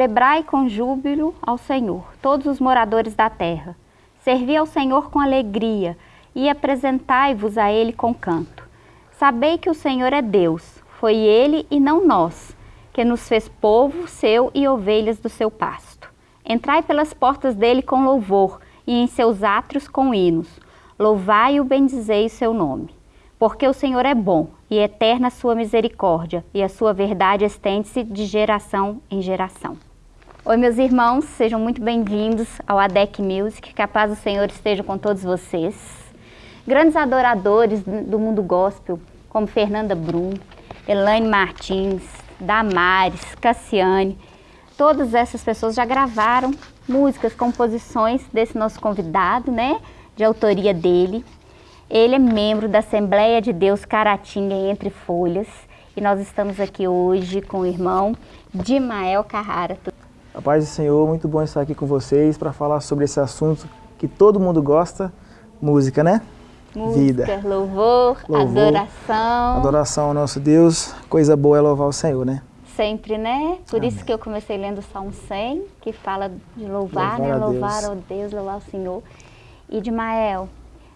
Celebrai com júbilo ao Senhor, todos os moradores da terra. Servi ao Senhor com alegria e apresentai-vos a Ele com canto. Sabei que o Senhor é Deus, foi Ele e não nós, que nos fez povo seu e ovelhas do seu pasto. Entrai pelas portas dele com louvor e em seus átrios com hinos. Louvai e bendizei o seu nome. Porque o Senhor é bom e eterna a sua misericórdia, e a sua verdade estende-se de geração em geração. Oi, meus irmãos, sejam muito bem-vindos ao ADEC Music, que a paz do Senhor esteja com todos vocês. Grandes adoradores do mundo gospel, como Fernanda Brum, Elaine Martins, Damares, Cassiane, todas essas pessoas já gravaram músicas, composições desse nosso convidado, né, de autoria dele. Ele é membro da Assembleia de Deus Caratinga Entre Folhas e nós estamos aqui hoje com o irmão Dimael Carrara. A paz do Senhor, muito bom estar aqui com vocês para falar sobre esse assunto que todo mundo gosta, música, né? Música, Vida. Louvor, louvor, adoração. Adoração ao nosso Deus, coisa boa é louvar o Senhor, né? Sempre, né? Por Amém. isso que eu comecei lendo o Salmo 100, que fala de louvar, louvar né? Louvar ao Deus, louvar ao Senhor. E de Mael,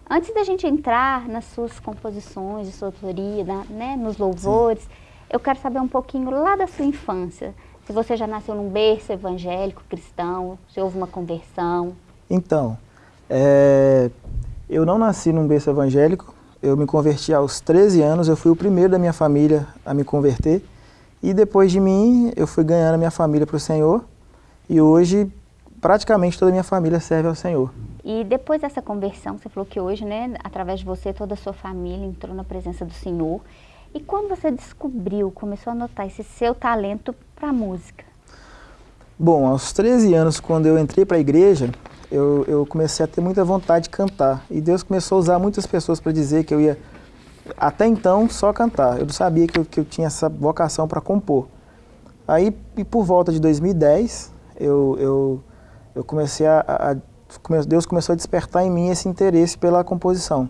Antes da gente entrar nas suas composições, de sua autoria, né, nos louvores, Sim. eu quero saber um pouquinho lá da sua infância. Se você já nasceu num berço evangélico, cristão, se houve uma conversão. Então, é, eu não nasci num berço evangélico, eu me converti aos 13 anos, eu fui o primeiro da minha família a me converter. E depois de mim, eu fui ganhando a minha família para o Senhor. E hoje, praticamente toda a minha família serve ao Senhor. E depois dessa conversão, você falou que hoje, né, através de você, toda a sua família entrou na presença do Senhor. E quando você descobriu, começou a notar esse seu talento para a música? Bom, aos 13 anos, quando eu entrei para a igreja, eu, eu, comecei a ter muita vontade de cantar. E Deus começou a usar muitas pessoas para dizer que eu ia, até então, só cantar. Eu não sabia que eu, que eu tinha essa vocação para compor. Aí, por volta de 2010, eu, eu, eu comecei a, a Deus começou a despertar em mim esse interesse pela composição.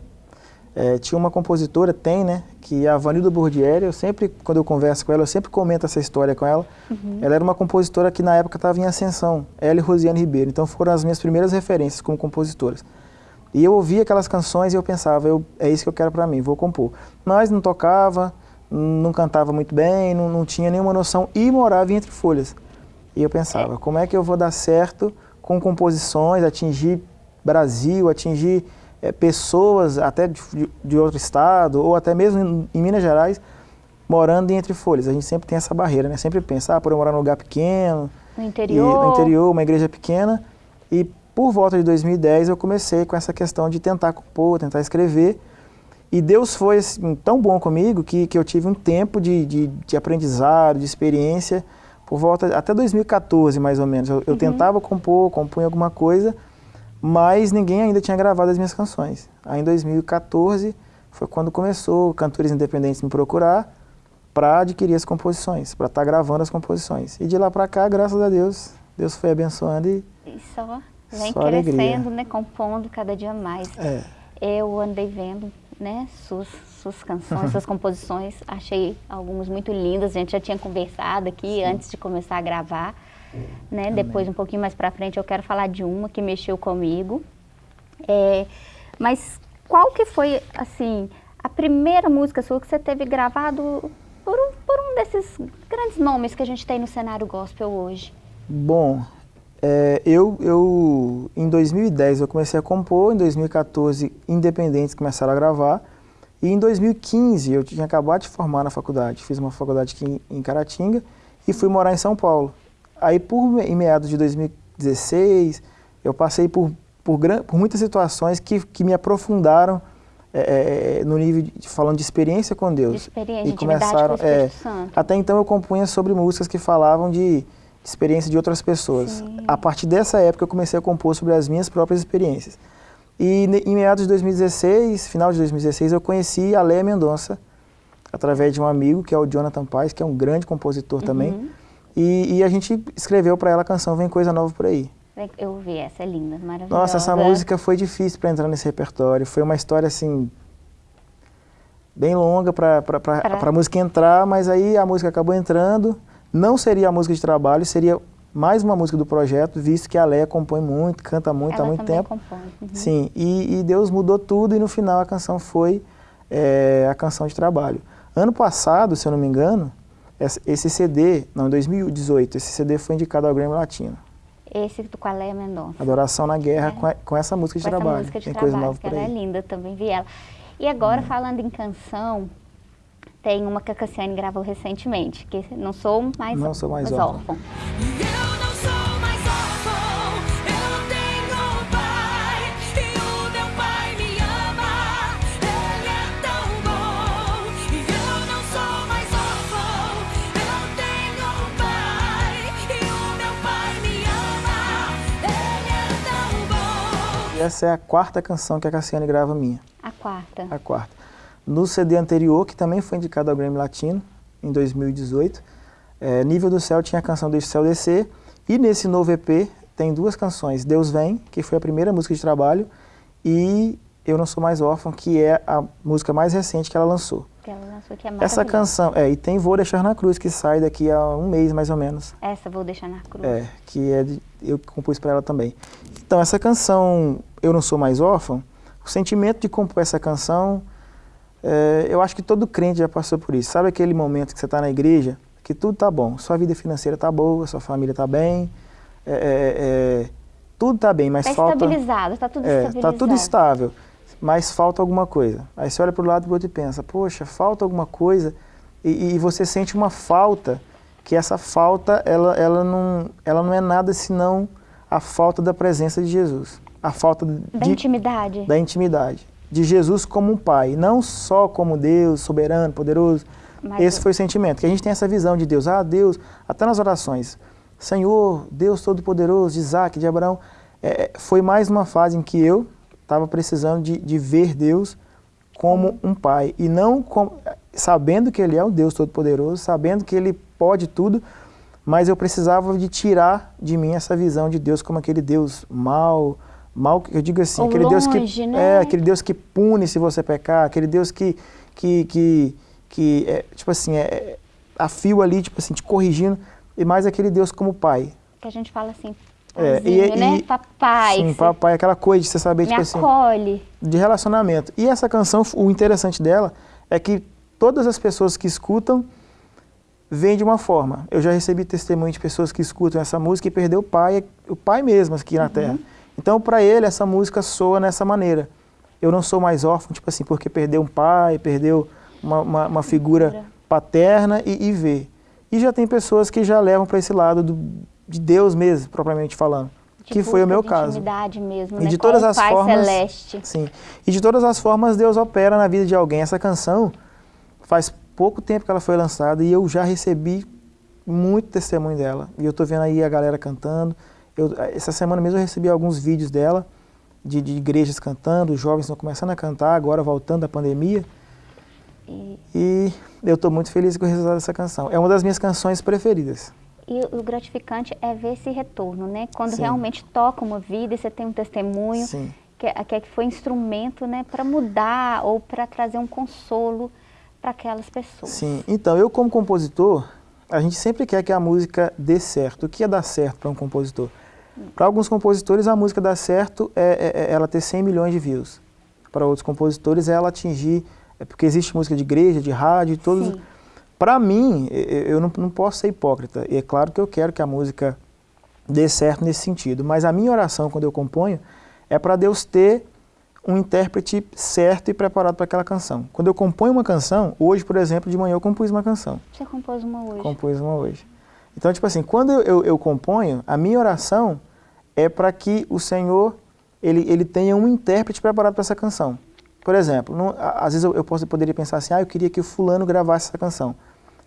É, tinha uma compositora, tem, né, que é a Vanilda Bordieri, eu sempre, quando eu converso com ela, eu sempre comento essa história com ela. Uhum. Ela era uma compositora que na época estava em ascensão, ela e Rosiane Ribeiro, então foram as minhas primeiras referências como compositoras. E eu ouvia aquelas canções e eu pensava, eu, é isso que eu quero para mim, vou compor. Mas não tocava, não cantava muito bem, não, não tinha nenhuma noção e morava entre folhas. E eu pensava, como é que eu vou dar certo com composições, atingir Brasil, atingir é, pessoas até de, de, outro estado, ou até mesmo em, em, Minas Gerais, morando entre folhas. A gente sempre tem essa barreira, né? Sempre pensa, ah, por eu morar num lugar pequeno, no interior. E, no interior, uma igreja pequena. E por volta de 2010 eu comecei com essa questão de tentar compor, tentar escrever. E Deus foi assim, tão bom comigo que, que eu tive um tempo de, de, de aprendizado, de experiência, por volta, até 2014 mais ou menos. Eu, eu uhum. tentava compor, compunha alguma coisa, mas ninguém ainda tinha gravado as minhas canções. Aí em 2014 foi quando começou cantores independentes me procurar para adquirir as composições, para estar tá gravando as composições. E de lá para cá, graças a Deus, Deus foi abençoando e... E só vem só crescendo, alegria. né, compondo cada dia mais. É. Eu andei vendo né, suas, suas canções, suas composições. Achei algumas muito lindas. A gente já tinha conversado aqui Sim. antes de começar a gravar. Né? Depois, um pouquinho mais pra frente, eu quero falar de uma que mexeu comigo. É, mas qual que foi, assim, a primeira música sua que você teve gravado por um, por um desses grandes nomes que a gente tem no cenário gospel hoje? Bom, é, eu, eu, em 2010 eu comecei a compor, em 2014 independentes começaram a gravar, e em 2015 eu tinha acabado de formar na faculdade, fiz uma faculdade aqui em, em Caratinga e fui morar em São Paulo. Aí por, em meados de 2016 eu passei por, por, por muitas situações que, que me aprofundaram é, no nível de, falando de experiência com Deus. De experiência, e começaram, com é, Até então eu compunha sobre músicas que falavam de experiência de outras pessoas. Sim. A partir dessa época eu comecei a compor sobre as minhas próprias experiências. E em meados de 2016, final de 2016, eu conheci a Leia Mendonça, através de um amigo, que é o Jonathan Paz, que é um grande compositor uhum. também. E, e, a gente escreveu para ela a canção Vem Coisa Nova Por Aí. Eu ouvi, essa é linda, maravilhosa. Nossa, essa música foi difícil para entrar nesse repertório. Foi uma história, assim, bem longa para a música entrar, mas aí a música acabou entrando não seria a música de trabalho, seria mais uma música do projeto, visto que a Leia compõe muito, canta muito Ela há muito tempo. compõe. Uhum. Sim, e, e Deus mudou tudo e no final a canção foi é, a canção de trabalho. Ano passado, se eu não me engano, esse- CD, não, em 2018, esse CD foi indicado ao Grammy Latino. Esse do Qualeia Mendonça. Adoração na Guerra É. com, a- com essa música de com essa trabalho. música de Tem coisa trabalho, nova que por ela é. Hum. linda, também vi ela. E agora, falando em canção, tem uma que a Cassiane gravou recentemente, que não sou mais, Não sou mais órfã. órfã. Essa é a quarta canção que a Cassiane grava minha, A quarta. a quarta. No CD anterior, que também foi indicado ao Grammy Latino, em 2018, é, Nível do Céu tinha a canção Deixa o Céu Descer, e nesse novo EP tem duas canções, Deus Vem, que foi a primeira música de trabalho, e Eu Não Sou Mais Órfão, que é a música mais recente que ela lançou. Lançou que é Essa canção, é, e tem Vou Deixar na Cruz, que sai daqui a um mês mais ou menos. Essa vou deixar na cruz. É, que é de- eu compus para ela também. Então, essa canção, Eu Não Sou Mais Órfão, o sentimento de compor essa canção, é, eu acho que todo crente já passou por isso. Sabe aquele momento que você está na igreja, que tudo tá bom, sua vida financeira tá boa, sua família tá bem, é, é, é, tudo tá bem, mas Tá falta... estabilizado, tá tudo É, estabilizado. tá tudo estável, mas falta alguma coisa. Aí você olha para o lado do outro e pensa, poxa, falta alguma coisa, e, e você sente uma falta, que essa falta, ela, ela, não, ela não é nada senão a falta da presença de Jesus. A falta Da de, intimidade. da intimidade. De Jesus como um pai, não só como Deus, soberano, poderoso. Mas Esse o- foi o sentimento, que a gente tem essa visão de Deus. Ah, Deus, até nas orações. Senhor, Deus Todo-Poderoso, de Isaac, de Abraão. É, foi mais uma fase em que eu estava precisando de, de ver Deus como um pai. E não como, sabendo que Ele é o Deus Todo-Poderoso, sabendo que Ele pode tudo, mas eu precisava de tirar de mim essa visão de Deus como aquele Deus mau, mal, eu digo assim, Ou aquele Deus que longe, né? é aquele Deus que pune se você pecar, aquele Deus que que que, que é, tipo assim, é a fio ali, tipo assim, te corrigindo, e mais aquele Deus como pai. Que a gente fala assim, É, e- né? e- Papai, Sim, papai, aquela coisa de você saber, tipo assim, acolhe. de relacionamento. E essa canção, o interessante dela é que todas as pessoas que escutam veem de uma forma. Eu já recebi testemunho de pessoas que escutam essa música e perdeu o pai, o pai mesmo aqui na Terra. Então, para ele, essa música soa nessa maneira. Eu não sou mais órfão, tipo assim, porque perdeu um pai, perdeu uma, uma, uma figura Figura. paterna e, e vê. E já tem pessoas que já levam para esse lado do, de Deus mesmo, propriamente falando. de que foi o meu caso. mesmo, E né? de todas o as Pai formas- Celeste. Sim. E de todas as formas, Deus opera na vida de alguém. Essa canção faz pouco tempo que ela foi lançada e eu já recebi muito testemunho dela. E eu tô vendo aí a galera cantando. Eu, essa semana mesmo eu recebi alguns vídeos dela, de, de igrejas cantando, os jovens estão começando a cantar, agora voltando da pandemia. E, E eu estou muito feliz com o resultado dessa canção. É uma das minhas canções preferidas. E o gratificante é ver esse retorno, né? Quando Sim. realmente toca uma vida e você tem um testemunho Sim. que, que, que foi instrumento, né? Para mudar ou para trazer um consolo para aquelas pessoas. Sim, então eu como compositor, a gente sempre quer que a música dê certo. O que é dar certo para um compositor? Para alguns compositores a música dar certo é, é- é ela ter 100 milhões de views. Para outros compositores é ela atingir, é porque existe música de igreja, de rádio, todos. Sim. Para mim, eu não, não posso ser hipócrita. E é claro que eu quero que a música dê certo nesse sentido. Mas a minha oração quando eu componho é para Deus ter um intérprete certo e preparado para aquela canção. Quando eu componho uma canção, hoje, por exemplo, de manhã eu compus uma canção. Você compôs uma hoje. Compus uma hoje. Então, tipo assim, quando eu, eu, eu componho, a minha oração é para que o Senhor ele, ele tenha um intérprete preparado para essa canção. Por exemplo, não- às vezes eu, eu posso, poderia pensar assim, ah, eu queria que o fulano gravasse essa canção,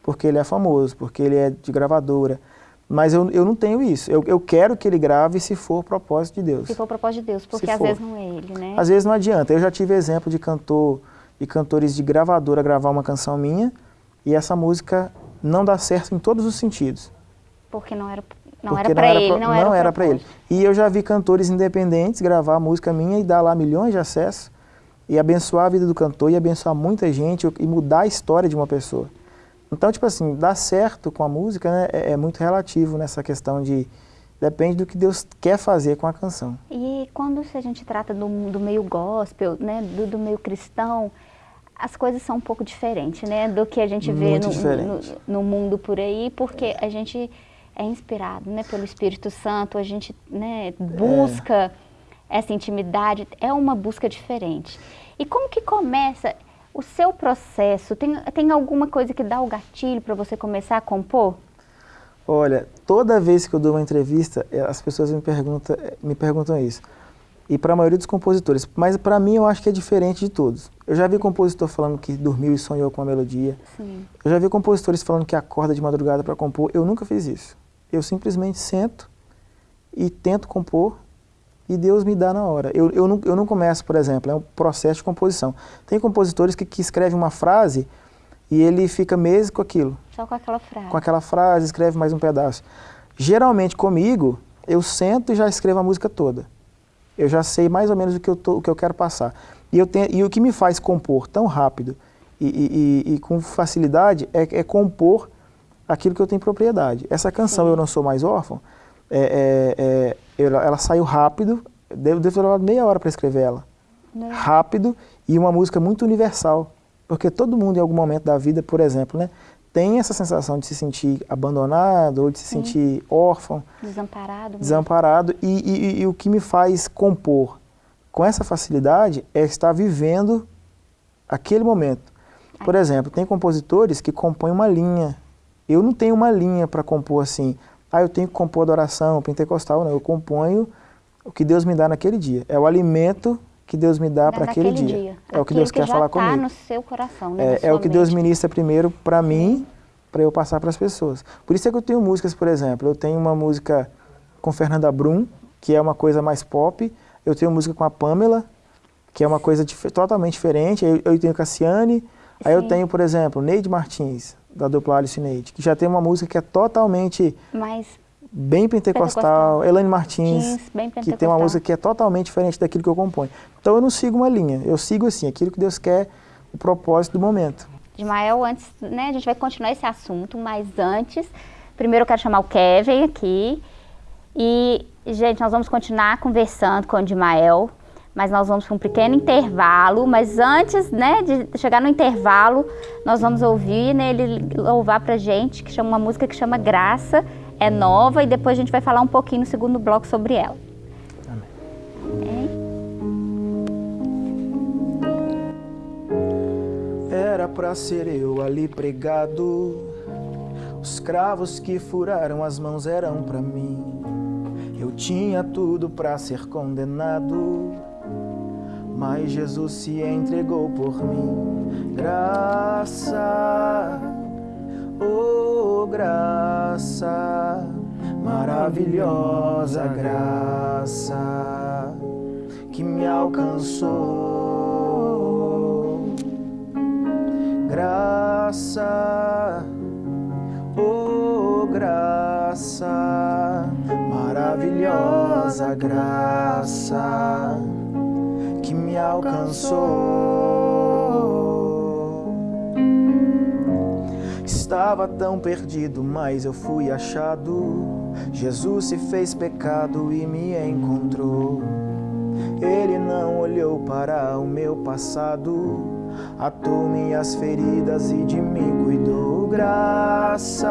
porque ele é famoso, porque ele é de gravadora. Mas eu, eu não tenho isso. Eu, eu quero que ele grave se for propósito de Deus. Se for propósito de Deus, porque Se às for. vezes não é ele, né? Às vezes não adianta. Eu já tive exemplo de cantor e cantores de gravadora gravar uma canção minha e essa música não dá certo em todos os sentidos. Porque não era, não porque era para ele, pro- não era, o era para ele. E eu já vi cantores independentes gravar a música minha e dar lá milhões de acessos e abençoar a vida do cantor e abençoar muita gente e mudar a história de uma pessoa. Então, tipo assim, dar certo com a música né, é, é muito relativo nessa questão de, Depende do que Deus quer fazer com a canção. E quando se a gente trata do, do meio gospel, né, do, do meio cristão, as coisas são um pouco diferentes, né, do que a gente vê no, no, no mundo por aí, porque a gente é inspirado, né, pelo Espírito Santo, a gente, né, busca essa intimidade, é uma busca diferente. E como que começa o seu processo? Tem, tem alguma coisa que dá o gatilho para você começar a compor? Olha, toda vez que eu dou uma entrevista, eh, as pessoas me perguntam, eh, me perguntam isso. E para a maioria dos compositores. Mas para mim eu acho que é diferente de todos. Eu já vi compositor falando que dormiu e sonhou com a melodia. Sim. Eu já vi compositores falando que acorda de madrugada para compor. Eu nunca fiz isso. Eu simplesmente sento e tento compor e Deus me dá na hora. Eu, eu, não, eu não começo, por exemplo, é um processo de composição. Tem compositores que, que escrevem uma frase e ele fica meses com aquilo Só com aquela frase. com aquela frase, escreve mais um pedaço. Geralmente comigo, eu sento e já escrevo a música toda. Eu já sei mais ou menos o que eu, tô, o que eu quero passar. E, eu tenho, e o que me faz compor tão rápido e, e- e- e com facilidade é, é compor aquilo que eu tenho propriedade. Essa canção, Sim. Eu Não Sou Mais Órfão, é, é- é- ela, ela saiu rápido, devo, devo ter levado meia hora para escrever ela Né? rápido e uma música muito universal. Porque todo mundo em algum momento da vida, por exemplo, né, tem essa sensação de se sentir abandonado ou de se sentir órfão, Desamparado. desamparado. E, e- e o que me faz compor com essa facilidade é estar vivendo aquele momento. Por exemplo, tem compositores que compõem uma linha. Eu não tenho uma linha para compor assim. Ah, eu tenho que compor adoração pentecostal. Não, eu componho o que Deus me dá naquele dia. É o alimento que Deus me dá para aquele naquele dia. É o que Deus quer já falar tá comigo. no seu coração, né? É, é o que Deus ministra primeiro para mim, para eu passar para as pessoas. Por isso é que eu tenho músicas, por exemplo, eu tenho uma música com Fernanda Brum, que é uma coisa mais pop. Eu tenho música com a Pamela, que é uma coisa dif- totalmente diferente. Eu, eu tenho Cassiane. Aí eu Sim. tenho, por exemplo, Neide Martins, da dupla Alice Neide, que já tem uma música que é totalmente bem pentecostal. Pentecostal. Elaine Martins, Jeans, bem que tem uma pentecostal. música que é totalmente diferente daquilo que eu componho. Então eu não sigo uma linha, eu sigo assim, aquilo que Deus quer, o propósito do momento. Ismael, antes, né, a gente vai continuar esse assunto, mas antes, primeiro eu quero chamar o Kevin aqui. E, gente, nós vamos continuar conversando com o Ismael, mas nós vamos para um pequeno intervalo. Mas antes, né, de chegar no intervalo, nós vamos ouvir né, ele louvar pra gente, que chama uma música que chama Graça, é nova, e depois a gente vai falar um pouquinho no segundo bloco sobre ela. Era pra ser eu ali pregado. Os cravos que furaram as mãos eram pra mim. Eu tinha tudo pra ser condenado. Mas Jesus se entregou por mim. Graça, oh graça, maravilhosa graça que me alcançou graça, oh graça, maravilhosa graça alcançou. Estava tão perdido, mas eu fui achado. Jesus se fez pecado e me encontrou. Ele não olhou para o meu passado, atou minhas feridas e de mim cuidou. Graça,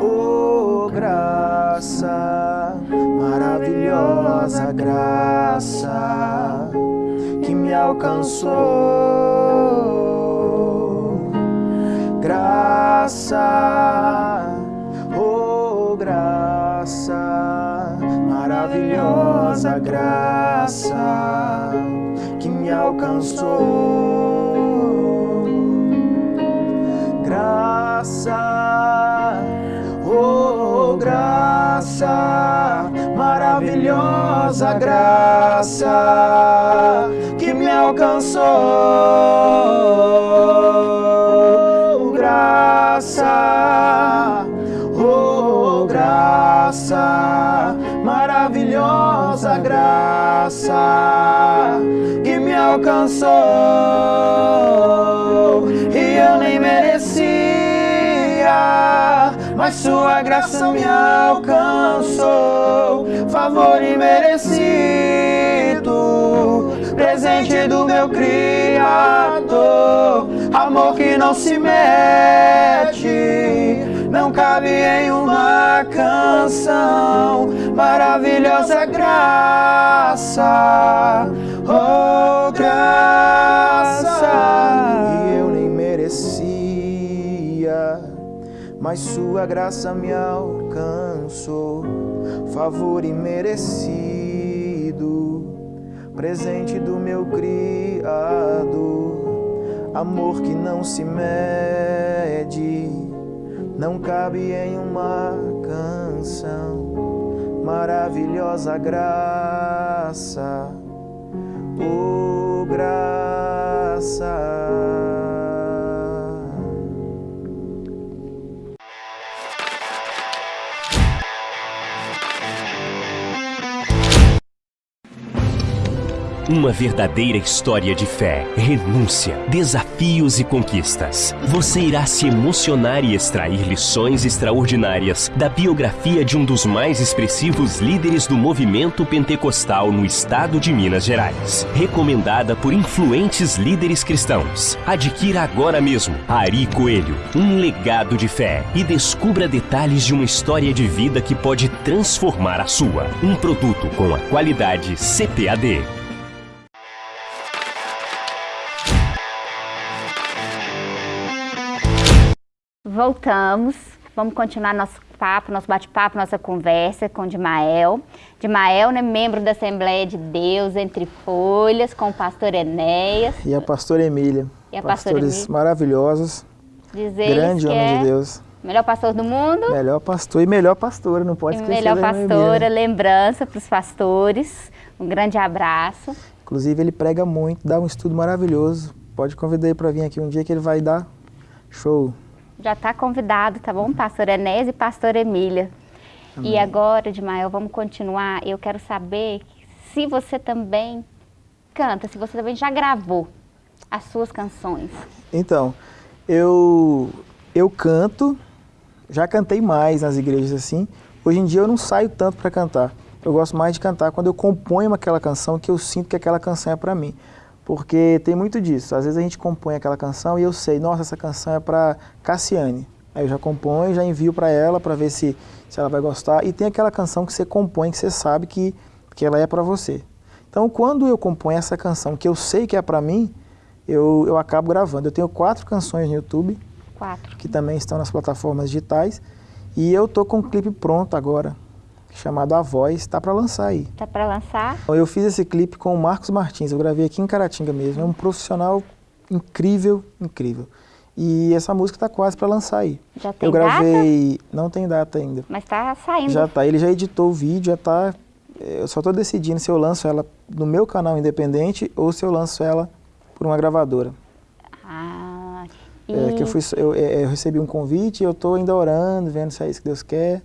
oh graça, maravilhosa graça que me alcançou. Graça, oh graça, maravilhosa graça que me alcançou. Graça, oh graça, maravilhosa graça que me alcançou. Graça, oh graça, maravilhosa graça que me alcançou e eu nem merecia, mas sua graça me alcançou. Favor imerecido, presente do meu Criador. Amor que não se mete, não cabe em uma canção. Maravilhosa graça, mas sua graça me alcançou. Favor imerecido, presente do meu Criador. Amor que não se mede, não cabe em uma canção. Maravilhosa graça, oh graça. Uma verdadeira história de fé, renúncia, desafios e conquistas. Você irá se emocionar e extrair lições extraordinárias da biografia de um dos mais expressivos líderes do movimento pentecostal no estado de Minas Gerais. Recomendada por influentes líderes cristãos. Adquira agora mesmo Ari Coelho, um legado de fé e descubra detalhes de uma história de vida que pode transformar a sua. Um produto com a qualidade CPAD. Voltamos. Vamos continuar nosso papo, nosso bate-papo, nossa conversa com Dimael. Dimael, né, membro da Assembleia de Deus, Entre Folhas, com o pastor Enéas. E a pastora Emília. E a pastora Pastores Emília. maravilhosos. Diz eles Grande homem é de Deus. melhor pastor do mundo. Melhor pastor e melhor pastora, não pode E esquecer melhor Emília, pastora, né? lembrança para os pastores. Um grande abraço. Inclusive ele prega muito, dá um estudo maravilhoso. Pode convidar ele para vir aqui um dia que ele vai dar show. Já está convidado, tá bom? Pastor Enéas e pastor Emília. E agora, Dimael, vamos continuar. Eu quero saber se você também canta, se você também já gravou as suas canções. Então, eu eu canto, já cantei mais nas igrejas assim. Hoje em dia eu não saio tanto para cantar. Eu gosto mais de cantar quando eu componho aquela canção que eu sinto que aquela canção é para mim. Porque tem muito disso. Às vezes a gente compõe aquela canção e eu sei, nossa, essa canção é para Cassiane. Aí eu já componho, já envio para ela para ver se, se ela vai gostar. E tem aquela canção que você compõe que você sabe que, que ela é para você. Então, quando eu componho essa canção que eu sei que é para mim, eu, eu acabo gravando. Eu tenho quatro canções no YouTube, Quatro. que também estão nas plataformas digitais. E eu tô com um clipe pronto agora, chamado A Voz, está para lançar aí. Tá para lançar? Eu fiz esse clipe com o Marcos Martins, eu gravei aqui em Caratinga mesmo. É um profissional incrível, incrível. E essa música está quase para lançar aí. Já tem eu gravei, não tem data ainda. Mas tá saindo. Já tá, ele já editou o vídeo, já tá. Eu só tô decidindo se eu lanço ela no meu canal independente ou se eu lanço ela por uma gravadora. Ah, e É, que eu, fui, eu, é, eu recebi um convite e eu tô ainda orando, vendo se é isso que Deus quer.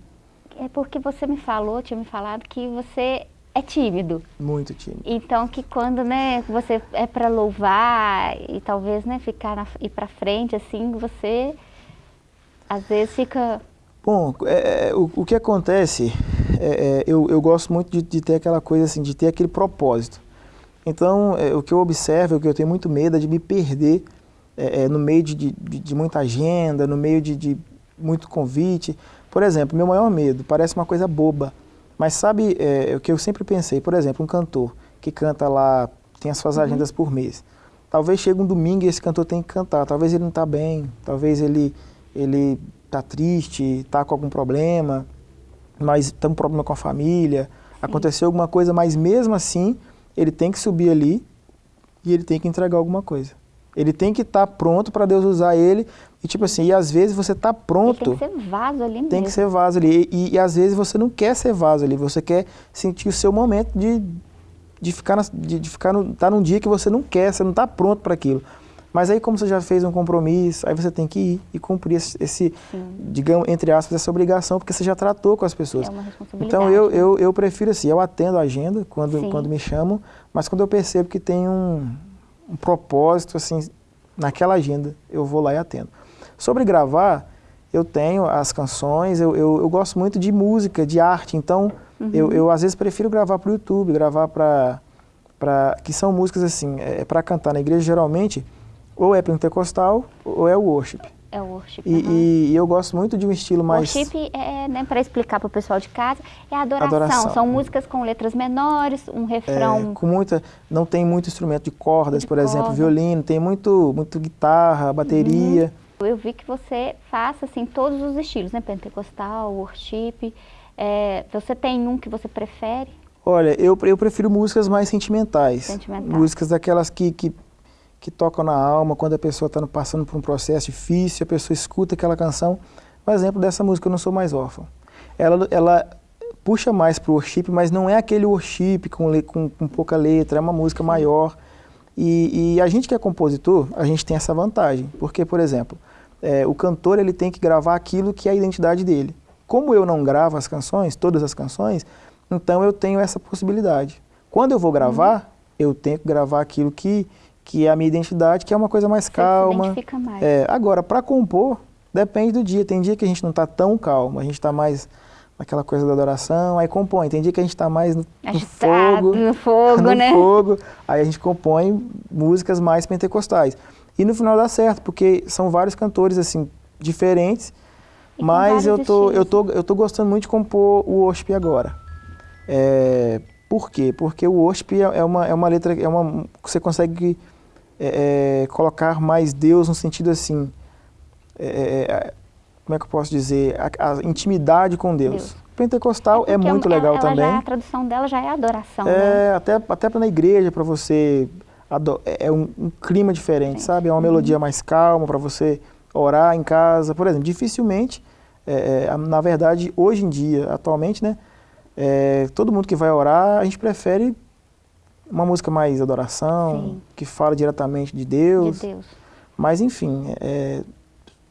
É porque você me falou, tinha me falado que você é tímido. Muito tímido. Então que quando, né, você é para louvar e talvez, né, ficar na, ir para frente assim, você às vezes fica Bom, é, o, o que acontece, é, é, eu, eu gosto muito de, de ter aquela coisa assim, de ter aquele propósito. Então, é, o que eu observo, o que eu tenho muito medo é de me perder é, é, no meio de, de, de muita agenda, no meio de muito convite. Por exemplo, meu maior medo, parece uma coisa boba, mas sabe é, o que eu sempre pensei? Por exemplo, um cantor que canta lá, tem as suas agendas por mês. Talvez chegue um domingo e esse cantor tem que cantar. Talvez ele não está bem, talvez ele ele está triste, está com algum problema, mas tem um problema com a família, aconteceu alguma coisa, mas mesmo assim ele tem que subir ali e ele tem que entregar alguma coisa. Ele tem que estar pronto para Deus usar ele e tipo assim, e às vezes você está pronto, tem que ser vaso ali mesmo. tem que ser vaso ali e, e às vezes você não quer ser vaso ali, você quer sentir o seu momento de, de ficar, na, de, de ficar no, tá num dia que você não quer, você não está pronto para aquilo. Mas aí como você já fez um compromisso, aí você tem que ir e cumprir esse, esse, digamos, entre aspas, essa obrigação, porque você já tratou com as pessoas. É uma responsabilidade. Então eu, eu, eu prefiro assim, eu atendo a agenda quando, Sim. quando me chamam, mas quando eu percebo que tem um, um propósito assim naquela agenda, eu vou lá e atendo. Sobre gravar, eu tenho as canções, eu, eu, eu gosto muito de música, de arte, então eu, eu às vezes prefiro gravar para o YouTube, gravar para para que são músicas assim, é, para cantar na igreja geralmente ou é pentecostal ou é worship. É o worship. E, aham. e- eu gosto muito de um estilo mais Worship é, né, para explicar para o pessoal de casa, é adoração. Adoração. São músicas com letras menores, um é, refrão. com muita, não tem muito instrumento de cordas, De por exemplo, corda. violino, tem muito muito guitarra, bateria. Eu vi que você faça assim todos os estilos, né? Pentecostal, worship. É, você tem um que você prefere? Olha, eu, eu prefiro músicas mais sentimentais. Sentimentais. Músicas daquelas que, que, que tocam na alma, quando a pessoa está passando por um processo difícil, a pessoa escuta aquela canção. Um exemplo dessa música, Eu Não Sou Mais Órfão. Ela, ela puxa mais para o worship, mas não é aquele worship com, com, com pouca letra, é uma música maior. E, e a gente que é compositor, a gente tem essa vantagem. Porque, por exemplo, é, o cantor ele tem que gravar aquilo que é a identidade dele. Como eu não gravo as canções, todas as canções, então eu tenho essa possibilidade. Quando eu vou gravar, eu tenho que gravar aquilo que, que é a minha identidade, que é uma coisa mais Você se calma. identifica mais. É, agora, para compor, depende do dia. Tem dia que a gente não está tão calmo, a gente está mais naquela coisa da adoração, aí compõe. Tem dia que a gente está mais no, Agitado, fogo, no fogo, no né? fogo, aí a gente compõe músicas mais pentecostais. E no final dá certo, porque são vários cantores assim diferentes, E mas eu tô, eu, tô, eu tô gostando muito de compor o worship agora. É, por quê? Porque o worship é é uma, é uma letra, é uma, você consegue é, é, colocar mais Deus no sentido assim, é, é, como é que eu posso dizer, a, a intimidade com Deus. Deus. Pentecostal é, porque muito ela- legal ela também. Já, a tradução dela já é adoração, né? É, até, até pra na igreja, para você. É é um, um clima diferente, sabe? É uma melodia mais calma para você orar em casa. Por exemplo, dificilmente, é, é, na verdade, hoje em dia, atualmente, né? É, todo mundo que vai orar, a gente prefere uma música mais adoração, Sim. que fala diretamente de Deus. De Deus. Mas, enfim, é,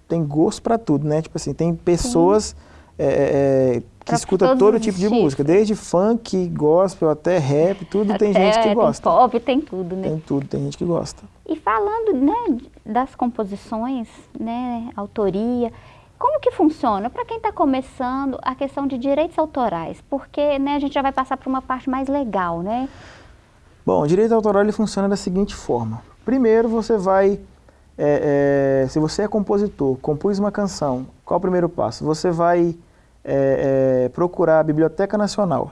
tem gosto para tudo, né? Tipo assim, tem pessoas é, é, é, que escutam todo tipo de música, desde funk, gospel, até rap, tudo tem Até gente que gosta. Tem pop, tem tudo, né? Tem tudo, tem gente que gosta. E falando né, das composições, né, autoria, como que funciona para quem está começando a questão de direitos autorais? Porque né, a gente já vai passar para uma parte mais legal, né? Bom, o direito autoral ele funciona da seguinte forma. Primeiro você vai, é, é, se você é compositor, compôs uma canção, qual o primeiro passo? Você vai é, é, procurar a Biblioteca Nacional.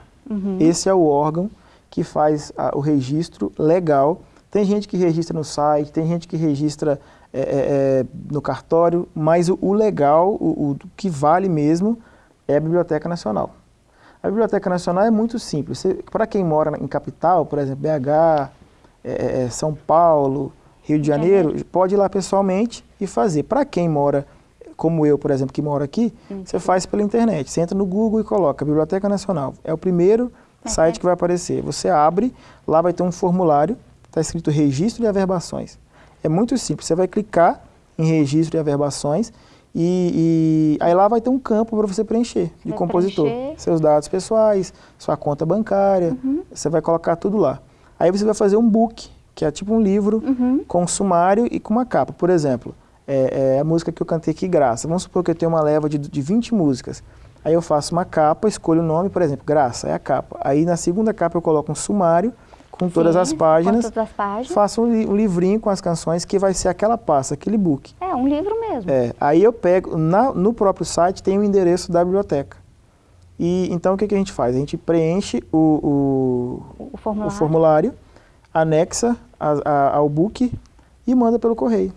Esse é o órgão que faz a- o registro legal. Tem gente que registra no site, tem gente que registra é, é, é, no cartório, mas o, o legal, o, o que vale mesmo, é a Biblioteca Nacional. A Biblioteca Nacional é muito simples. Para quem mora em capital, por exemplo, BH, é, é, São Paulo, Rio de Janeiro, pode ir lá pessoalmente e fazer. Para quem mora, como eu, por exemplo, que moro aqui, você faz pela internet. Você entra no Google e coloca Biblioteca Nacional. É o primeiro site que vai aparecer. Você abre, lá vai ter um formulário, está escrito Registro de Averbações. É muito simples. Você vai clicar em Registro de Averbações e, e aí lá vai ter um campo para você preencher de Vai compositor. preencher. Seus dados pessoais, sua conta bancária, você vai colocar tudo lá. Aí você vai fazer um book, que é tipo um livro com um sumário e com uma capa. Por exemplo, é, é a música que eu cantei aqui, Graça. Vamos supor que eu tenho uma leva de, de 20 músicas. Aí eu faço uma capa, escolho o nome, por exemplo, Graça, é a capa. Aí na segunda capa eu coloco um sumário com todas as páginas. com todas as páginas. Faço um, li- um livrinho com as canções que vai ser aquela pasta, aquele book. É, um livro mesmo. É, aí eu pego, na- no próprio site tem o endereço da biblioteca. E então o que, que a gente faz? A gente preenche o, o, O formulário. formulário, anexa a- a- ao book e manda pelo correio.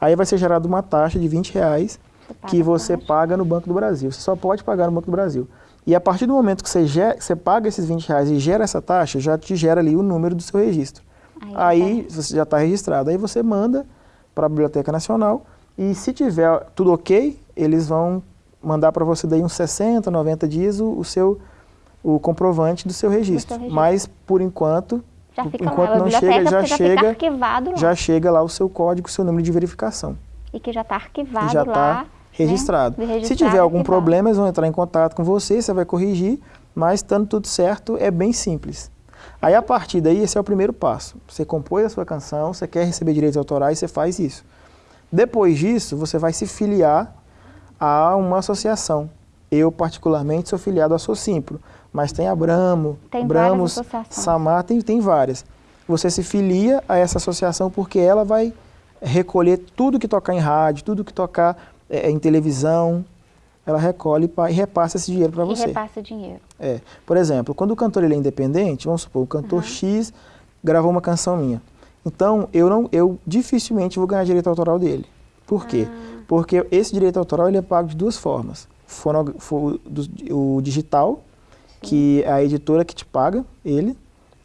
Aí vai ser gerada uma taxa de 20 reais Você que você taxa. paga no Banco do Brasil. Você só pode pagar no Banco do Brasil. E a partir do momento que você, você paga esses 20 reais e gera essa taxa, já te gera ali o número do seu registro. Aí Aí você já está registrado. Aí você manda para a Biblioteca Nacional e se tiver tudo ok, eles vão mandar para você daí uns 60, 90 dias o, o seu o comprovante do seu registro. registro. Mas por enquanto, Já fica enquanto não chega, já já chega, já chega lá o seu código, o seu número de verificação. E que já está arquivado já lá. está registrado. né? Se tiver algum problema, eles vão entrar em contato com você, você vai corrigir, mas estando tudo certo, é bem simples. Aí a partir daí, esse é o primeiro passo. Você compôs a sua canção, você quer receber direitos autorais, você faz isso. Depois disso, você vai se filiar há uma associação. Eu, particularmente, sou filiado à Socimpro, mas tem a Bramo, Tem Bramos. Samar, tem, tem várias. Você se filia a essa associação porque ela vai recolher tudo que tocar em rádio, tudo que tocar eh, em televisão, ela recolhe e repassa esse dinheiro para E você. repassa dinheiro. É. Por exemplo, quando o cantor ele é independente, vamos supor, o cantor X gravou uma canção minha. Então, eu não, eu dificilmente vou ganhar direito autoral dele. Por quê? Ah. Porque esse direito autoral ele é pago de duas formas. Fono, fo- do- o digital, que é a editora que te paga, ele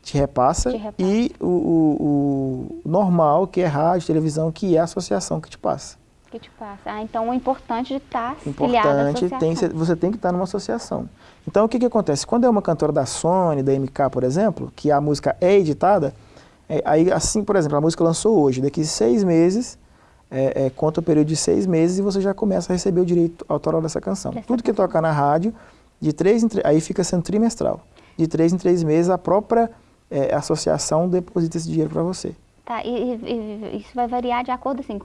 te repassa, Te repassa. e o, o- o normal, que é rádio, televisão, que é a associação que te passa. Que te passa. Ah, então o importante de estar filiado à Importante, associação. tem, você tem que estar numa associação. Então, o que, que acontece? Quando é uma cantora da Sony, da MK, por exemplo, que a música é editada, é, aí, assim, por exemplo, a música lançou hoje, daqui seis meses, é, é, conta o período de seis meses e você já começa a receber o direito autoral dessa canção. Dessa Tudo que toca na rádio, de três em três, aí fica sendo trimestral. De três em três meses, a própria é, associação deposita esse dinheiro para você. Tá, e, e- isso vai variar de acordo assim,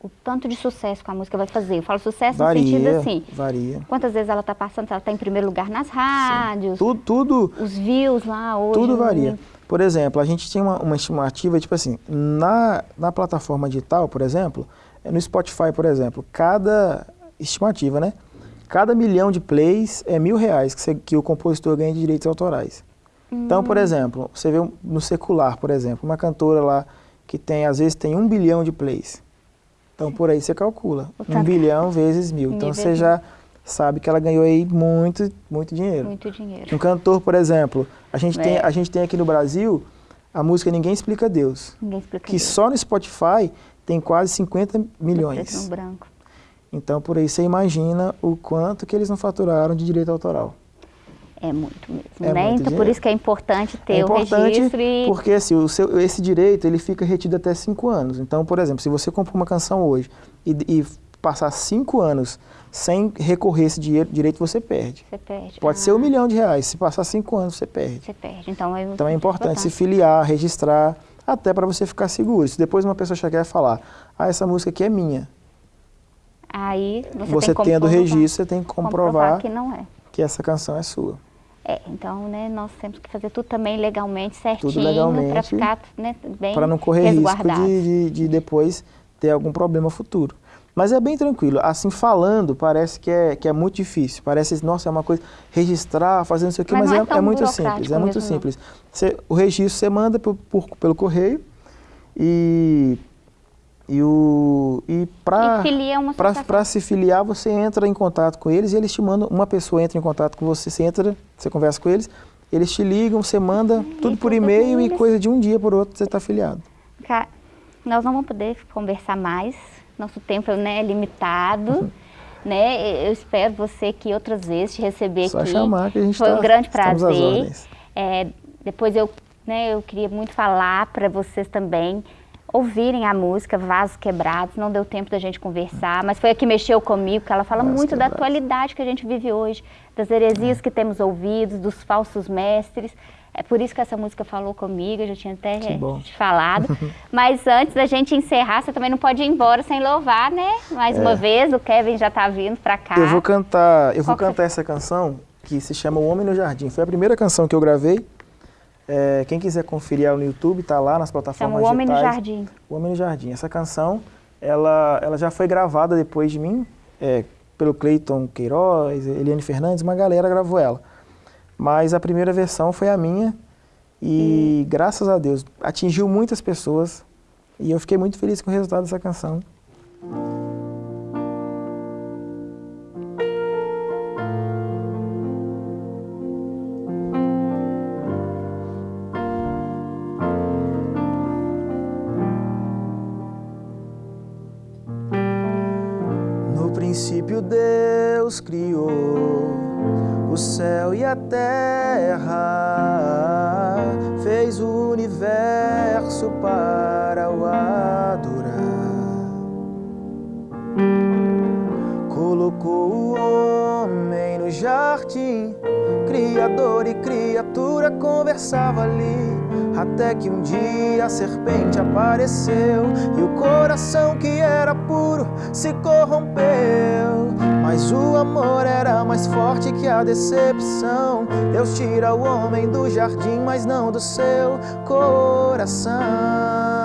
o, tanto de sucesso que a música vai fazer. Eu falo sucesso no sentido Varia, assim, varia. quantas vezes ela está passando, se ela está em primeiro lugar nas rádios, Tudo, tudo, os views lá hoje. Tudo no- varia. Por exemplo, a gente tinha uma, uma estimativa, tipo assim, na, na plataforma digital, por exemplo, eh, no Spotify, por exemplo, cada estimativa, né? Cada milhão de plays é mil reais que, você- que o compositor ganha de direitos autorais. Então, Hum. por exemplo, você vê no secular, por exemplo, uma cantora lá que tem, às vezes, tem um bilhão de plays. Então, por aí você calcula. Um bilhão vezes mil. Mil Então, vezes você já sabe que ela ganhou aí muito, muito dinheiro. Muito dinheiro. Um cantor, por exemplo, a gente, tem, É. a gente tem aqui no Brasil a música Ninguém Explica Deus, Ninguém explica que isso. só no Spotify tem quase 50 Preto milhões. branco. Então, por aí você imagina o quanto que eles não faturaram de direito autoral. É muito mesmo. É né? muito então, por isso que é importante ter é importante o registro e porque assim, o seu, esse direito ele fica retido até cinco anos. Então, por exemplo, se você compra uma canção hoje e, e passar cinco anos sem recorrer esse dinheiro, direito, você perde. você perde. Pode Ah, ser um milhão de reais, se passar cinco anos, você perde. Você perde. Então é, Então é importante se filiar, registrar, até para você ficar seguro. Se depois uma pessoa chegar e falar, ah, essa música aqui é minha, Aí você, você, tem tendo o comprovar- registro, você tem que comprovar que não é. que essa canção é sua. É, então, né, nós temos que fazer tudo também legalmente, certinho, para ficar né, bem Para não correr risco de, de, de depois ter algum problema futuro. Mas é bem tranquilo. Assim, falando, parece que é, que é muito difícil. Parece, nossa, é uma coisa, registrar, fazer não sei o quê, Mas mas, é é, é muito simples. É muito mesmo, simples. Você- o registro você manda por, por- pelo correio e, e, o, e para. Para se filiar, você entra em contato com eles e eles te mandam, uma pessoa entra em contato com você, você entra, você conversa com eles, eles te ligam, você manda tudo por e-mail e coisa de um dia por outro você está afiliado. Ca- Nós não vamos poder conversar mais, nosso tempo né, é limitado. Uhum. Né? Eu espero você aqui outras vezes te receber Só aqui. chamar que a gente Foi tá- um grande prazer. É, depois eu, né, eu queria muito falar para vocês também ouvirem a música Vasos Quebrados. Não deu tempo da gente conversar, mas foi a que mexeu comigo, porque ela fala Vasos muito da Quebrados. atualidade que a gente vive hoje, das heresias que temos ouvido, dos falsos mestres. É por isso que essa música falou comigo, eu já tinha até Que te falado. Mas antes da gente encerrar, você também não pode ir embora sem louvar, né? Mais uma vez, o Kevin já está vindo para cá. É. Eu vou cantar, eu Qual vou que cantar essa canção que se chama O Homem no Jardim. Foi a primeira canção que eu gravei. É, quem quiser conferir ela no YouTube, tá lá nas plataformas Chama O Homem no digitais. Jardim. O Homem no Jardim. Essa canção, ela, ela já foi gravada depois de mim, é, pelo Cleiton Queiroz, Eliane Fernandes, uma galera gravou ela. Mas a primeira versão foi a minha e, graças a Deus, atingiu muitas pessoas e eu fiquei muito feliz com o resultado dessa canção. A terra, fez o universo para o adorar. Colocou o homem no jardim, Criador e criatura conversava ali. Até que um dia a serpente apareceu e o coração que era puro se corrompeu. Mas o amor era mais forte que a decepção. Deus tira o homem do jardim, mas não do seu coração.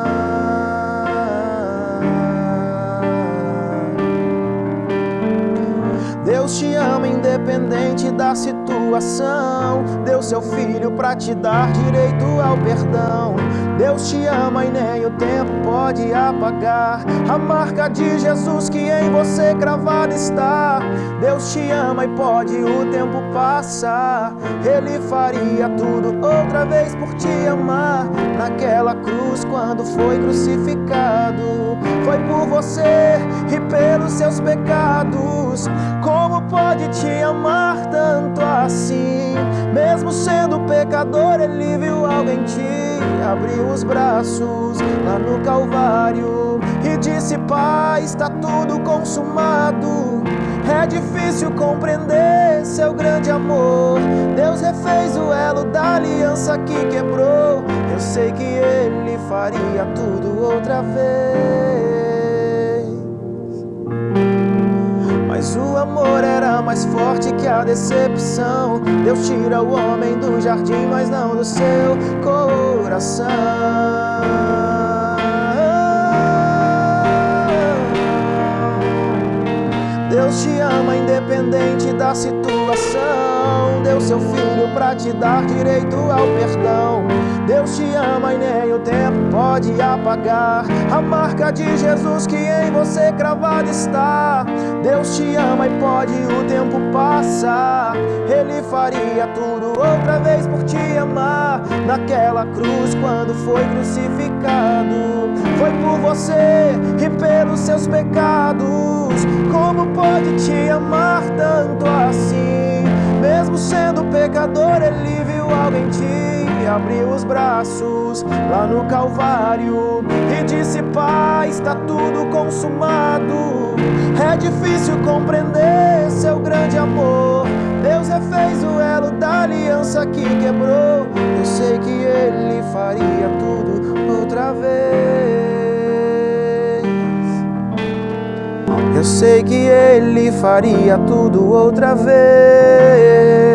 Deus te ama independente da situação. Deu seu filho pra te dar direito ao perdão. Deus te ama e nem o tempo pode apagar a marca de Jesus que em você cravada está. Deus te ama e pode o tempo passar. Ele faria tudo outra vez por te amar. Naquela cruz, quando foi crucificado, foi por você e pelos seus pecados. Como pode te amar tanto assim? Mesmo sendo pecador, ele viu algo em ti. Abriu os braços lá no Calvário e disse: Pai, está tudo consumado. É difícil compreender seu grande amor. Deus refez o elo da aliança que quebrou. Eu sei que ele faria tudo outra vez. Mas o amor era mais forte que a decepção. Deus tira o homem do jardim, mas não do seu coração. Deus te ama independente da situação. Deu seu filho pra te dar direito ao perdão. Deus te ama e nem o tempo pode apagar a marca de Jesus que em você cravada está. Deus te ama e pode o tempo passar. Ele faria tudo outra vez por te amar. Naquela cruz, quando foi crucificado, foi por você e pelos seus pecados. Como pode te amar tanto assim? Mesmo sendo pecador, ele viu algo em ti. Abriu os braços lá no Calvário e disse: Pai, está tudo consumado. É difícil compreender seu grande amor. Deus refez o elo da aliança que quebrou. Eu sei que ele faria tudo outra vez. Eu sei que ele faria tudo outra vez.